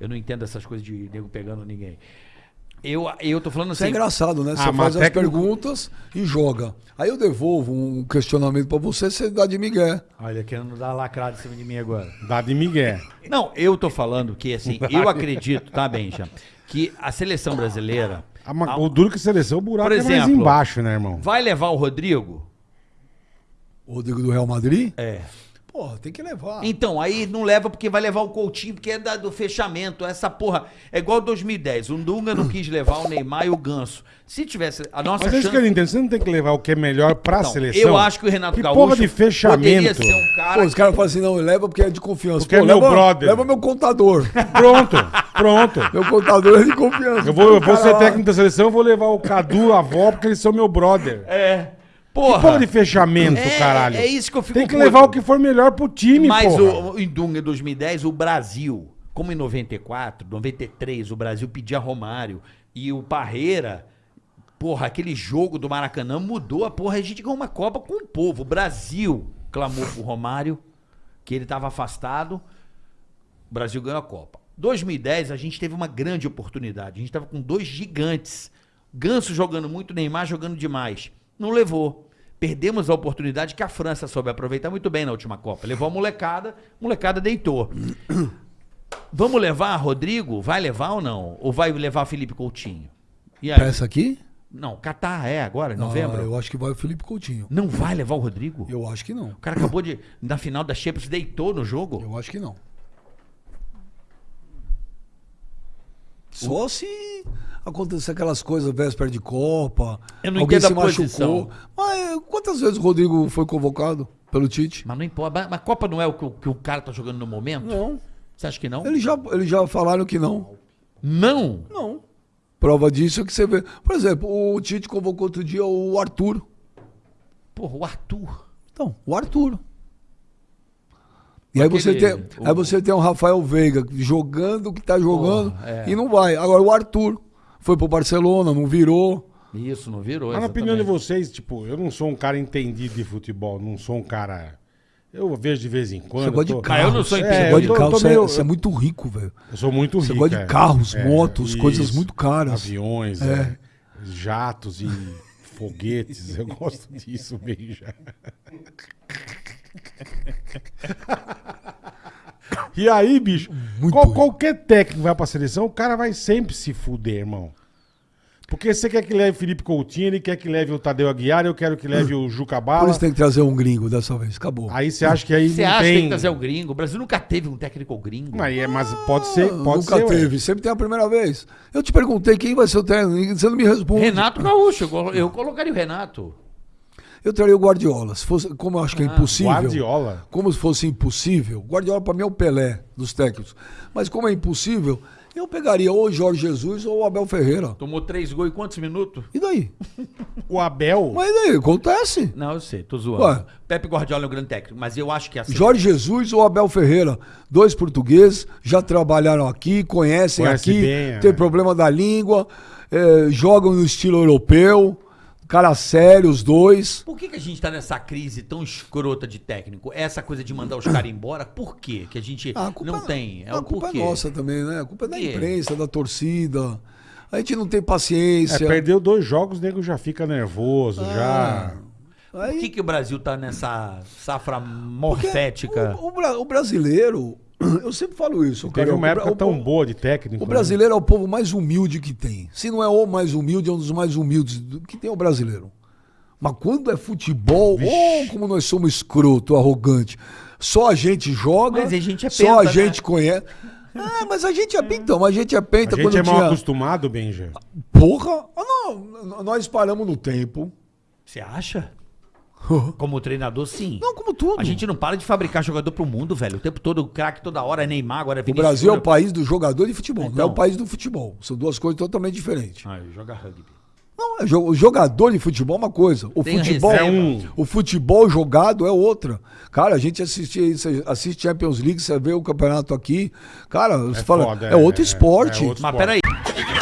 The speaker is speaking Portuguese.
Eu não entendo essas coisas de nego pegando ninguém. Eu, eu tô falando Isso assim. é engraçado, né? Você Ah, faz as técnico- perguntas e joga. Aí eu devolvo um questionamento pra você, você dá de migué. Olha, querendo dar lacrada em cima de mim agora. Dá de Miguel. Não, eu tô falando que, assim, eu acredito, tá, Benja, que a seleção brasileira Ah, mas O duro que seleção, o buraco Por é mais exemplo, embaixo, né, irmão? vai levar o Rodrigo? O Rodrigo do Real Madrid? É. Pô, tem que levar. Então, aí não leva porque vai levar o Coutinho, porque é da- do fechamento. Essa porra. É igual 2010. O Dunga não quis levar o Neymar e o Ganso. Se tivesse. A nossa Mas é isso chance. que eu não entendo. Você não tem que levar o que é melhor pra Não, seleção? eu acho que o Renato que Gaúcho porra de fechamento. poderia ser um cara. Pô, os caras falam assim, não, leva porque é de confiança. Porque Pô, é meu leva, brother. Leva meu contador. Pronto, pronto. meu contador é de confiança. Eu vou, eu vou ser lá- técnico da seleção, eu vou levar o Cadu, a avó, porque eles são meu brother. É. Que Porra. porra de fechamento, É, caralho. é isso que eu fico Tem que puto. levar o que for melhor pro time, Mas porra. o, em Dunga em 2010, o Brasil, como em 94, 93, o Brasil pedia Romário e o Parreira, porra, aquele jogo do Maracanã mudou a porra. A gente ganhou uma Copa com o povo. O Brasil clamou pro Romário, que ele estava afastado. O Brasil ganhou a Copa. 2010, a gente teve uma grande oportunidade. A gente estava com dois gigantes. Ganso jogando muito, Neymar jogando demais. Não levou. Perdemos a oportunidade que a França soube aproveitar muito bem na última Copa. Levou a molecada, a molecada deitou. Vamos levar Rodrigo? Vai levar ou não? Ou vai levar Felipe Coutinho? E aí? Pra essa aqui? Não, Catar é agora, em novembro. Ah, eu acho que vai o Felipe Coutinho. Não vai levar o Rodrigo? Eu acho que não. O cara acabou de. Na final da Champions, deitou no jogo. Eu acho que não. Só se acontecer aquelas coisas véspera de Copa. Eu não alguém se machucou. posição. Mas quantas vezes o Rodrigo foi convocado pelo Tite? Mas não importa. Mas a Copa não é o que, o que o cara tá jogando no momento? Não. Você acha que não? Eles já, eles já falaram que não. Não! Não. Prova disso é que você vê. Por exemplo, o Tite convocou outro dia o Arthur. Porra, o Arthur. Então, o Arthur. E aí você, tem, o- aí você tem o Rafael Veiga jogando o que tá jogando Porra, é. e não vai. Agora o Arthur foi pro Barcelona, não virou. Isso, não virou. Mas na opinião de vocês, tipo, eu não sou um cara entendido de futebol, não sou um cara. Eu vejo de vez em quando. Você gosta de tô- carro. Ah, eu não sou Você entendido. gosta de eu tô- carro, tô você, é, meio- você é muito rico, velho. Eu sou muito Você rico. gosta de é. carros, motos, coisas muito caras. Aviões, É. é, jatos e foguetes. Eu gosto disso bem já. E aí, bicho, Muito qual- qualquer técnico vai pra seleção, o cara vai sempre se fuder, irmão. Porque você quer que leve Felipe Coutinho, ele quer que leve o Tadeu Aguiar, eu quero que leve o Juca Por Bala. isso tem que trazer um gringo dessa vez. Acabou. Aí você acha que aí Você não acha que tem... que trazer o gringo? O Brasil nunca teve um técnico gringo. Mas, é- mas pode ser, Ah, pode Nunca ser. ué. teve, sempre tem a primeira vez. Eu te perguntei quem vai ser o técnico, você não me responde. Renato Gaúcho, eu colo- eu colocaria o Renato. Eu traria o Guardiola. Se fosse, como eu acho que é impossível. Guardiola. Como se fosse impossível. Guardiola para mim é o Pelé dos técnicos. Mas como é impossível, eu pegaria ou o Jorge Jesus ou o Abel Ferreira. Tomou três gols em quantos minutos? E daí? O Abel. Mas e daí? Acontece. Não, eu sei, tô zoando. Ué. Pepe Guardiola é um grande técnico, mas eu acho que assim. Jorge Jesus ou Abel Ferreira, dois portugueses, já trabalharam aqui, conhecem Conhece aqui, bem, tem é. problema da língua, eh, jogam no estilo europeu, cara sério, os dois. Por que, que a gente tá nessa crise tão escrota de técnico? Essa coisa de mandar os caras embora? Por quê? Que a gente Ah, a culpa- não tem. É a o culpa porquê. é nossa também, né? A culpa é da Por imprensa, da torcida. A gente não tem É, paciência. perdeu dois jogos, o nego já fica nervoso, já. Por Aí- que, que o Brasil tá nessa safra morfética? O, o o brasileiro, eu sempre falo isso. Teve cara, uma o- época o- tão o- boa de técnico. O né? brasileiro é o povo mais humilde que tem. Se não é o mais humilde, é um dos mais humildes do- que tem o brasileiro. Mas quando é futebol, oh, como nós somos escroto, arrogante. Só a gente joga, Mas a gente é só penta, a né? gente conhece. Ah, mas a gente é então, a gente é A penta gente quando é mal tinha... acostumado, Benja. Porra, ah, não, nós paramos no tempo. Você acha? Como treinador, sim. Não, como tudo. A gente não para de fabricar jogador pro mundo, velho. O tempo todo, o craque toda hora é Neymar, agora é O Vinícius. Brasil é o país do jogador de futebol, não é Então. o país do futebol. São duas coisas totalmente diferentes. Ah, joga rugby. Não, é jo- o jogador de futebol é uma coisa. O Tem futebol. É um- O futebol jogado é outra. Cara, a gente assiste, assiste Champions League, você vê o campeonato aqui. Cara, você fala, foda, é, outro é- esporte. é outro Mas Esporte. peraí.